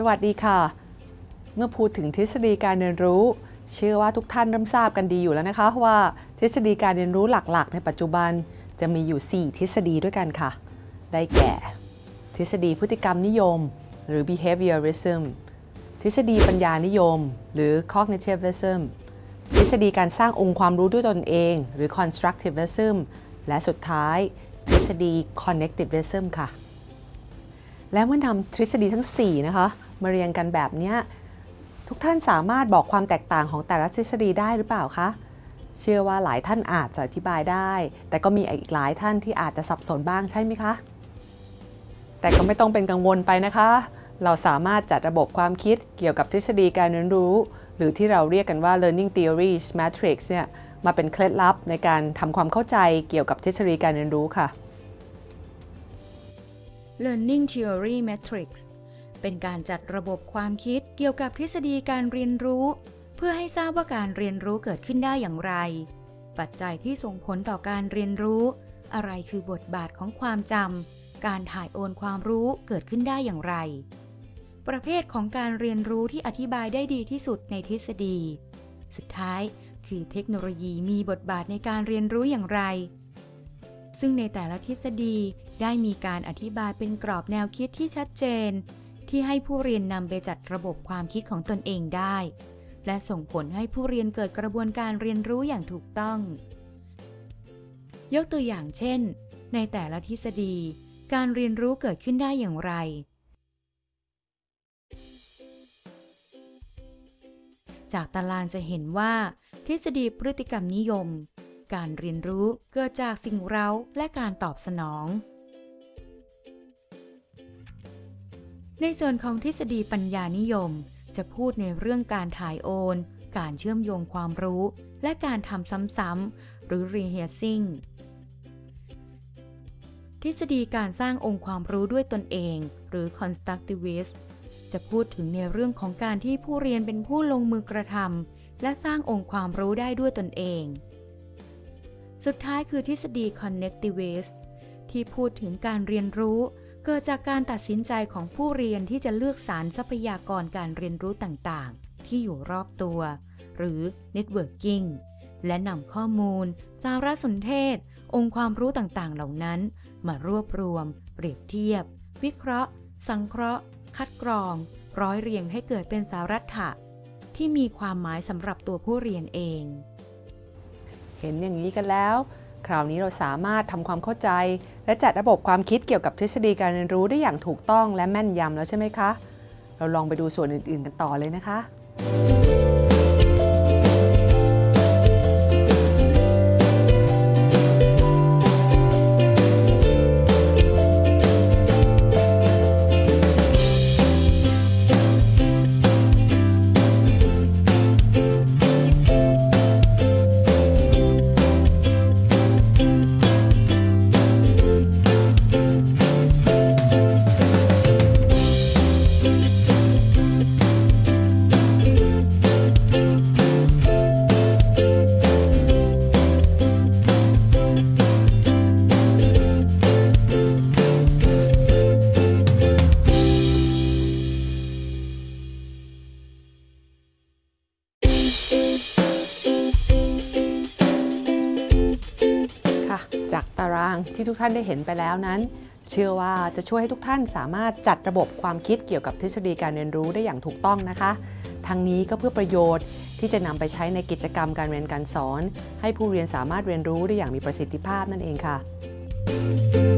สวัสดีค่ะ เมื่อพูดถึงทฤษฎีการเรียนรู้ เชื่อว่าทุกท่านเริ่มทราบกันดีอยู่แล้วนะคะว่าทฤษฎีการเรียนรู้หลักๆ ในปัจจุบันจะมีอยู่ 4 ทฤษฎีด้วยกันค่ะ ได้แก่ ทฤษฎีพฤติกรรมนิยม หรือ behaviorism ทฤษฎีปัญญานิยม หรือ cognitivism ทฤษฎีการสร้างองค์ความรู้ด้วยตนเอง หรือ constructivism และสุดท้าย ทฤษฎี connectivism ค่ะ และเมื่อนำทฤษฎีทั้ง 4 นะคะ มาเรียงกันแบบนี้ทุกท่านสามารถบอกความแตกต่างของแต่ละทฤษฎีได้หรือเปล่าคะ เชื่อว่าหลายท่านอาจจะอธิบายได้ แต่ก็มีอีกหลายท่านที่อาจจะสับสนบ้างใช่ไหมคะ แต่ก็ไม่ต้องเป็นกังวลไปนะคะ เราสามารถจัดระบบความคิดเกี่ยวกับทฤษฎีการเรียนรู้ หรือที่เราเรียกกันว่า learning theories matrix เนี่ยมาเป็นเคล็ดลับในการทำความเข้าใจเกี่ยวกับทฤษฎีการเรียนรู้ค่ะ Learning Theory Matrix เป็นการจัดระบบความคิดเกี่ยวกับทฤษฎีการเรียนรู้ เพื่อให้ทราบว่าการเรียนรู้เกิดขึ้นได้อย่างไร ปัจจัยที่ส่งผลต่อการเรียนรู้ อะไรคือบทบาทของความจำการถ่ายโอนความรู้เกิดขึ้นได้อย่างไร ประเภทของการเรียนรู้ที่อธิบายได้ดีที่สุดในทฤษฎี สุดท้ายคือเทคโนโลยีมีบทบาทในการเรียนรู้อย่างไร ซึ่งในแต่ละทฤษฎีได้มีการอธิบายเป็นกรอบแนวคิดที่ชัดเจน ที่ให้ผู้เรียนนำไปจัดระบบความคิดของตนเองได้ และส่งผลให้ผู้เรียนเกิดกระบวนการเรียนรู้อย่างถูกต้อง ยกตัวอย่างเช่น ในแต่ละทฤษฎี การเรียนรู้เกิดขึ้นได้อย่างไร จากตารางจะเห็นว่า ทฤษฎีพฤติกรรมนิยม การเรียนรู้เกิดจากสิ่งเร้าและการตอบสนอง ในส่วนของทฤษฎีปัญญานิยม จะพูดในเรื่องการถ่ายโอน การเชื่อมโยงความรู้ และการทำซ้ำๆหรือ rehearsing ทฤษฎีการสร้างองค์ความรู้ด้วยตนเอง หรือ constructivist จะพูดถึงในเรื่องของการที่ผู้เรียนเป็นผู้ลงมือกระทำและสร้างองค์ความรู้ได้ด้วยตนเอง สุดท้ายคือทฤษฎี connectivist ที่พูดถึงการเรียนรู้ เกิดจากการตัดสินใจของผู้เรียนที่จะเลือกสารทรัพยากรการเรียนรู้ต่างๆ ที่อยู่รอบตัว หรือ networking และนำข้อมูล สารสนเทศ องค์ความรู้ต่างๆ เหล่านั้น มารวบรวม เปรียบเทียบ วิเคราะห์ สังเคราะห์ คัดกรอง ร้อยเรียงให้เกิดเป็นสารัตถะที่มีความหมายสำหรับตัวผู้เรียนเอง เห็นอย่างนี้กันแล้ว คราวนี้เราสามารถทำความเข้าใจ และจัดระบบความคิดเกี่ยวกับทฤษฎีการเรียนรู้ได้อย่างถูกต้องและแม่นยำแล้วใช่ไหมคะ เราลองไปดูส่วนอื่นๆกันต่อเลยนะคะค่ะารางที่ทุกท่านได้เห็นไปแล้วนั้น เชื่อว่าจะช่วยให้ทุกท่านสามารถจัดระบบความคิดเกี่ยวกับทฤษฎีการเรียนรู้ได้อย่างถูกต้องนะคะ ทั้งนี้ก็เพื่อประโยชน์ที่จะนำไปใช้ในกิจกรรมการเรียนการสอน ให้ผู้เรียนสามารถเรียนรู้ได้อย่างมีประสิทธิภาพนั่นเองค่ะ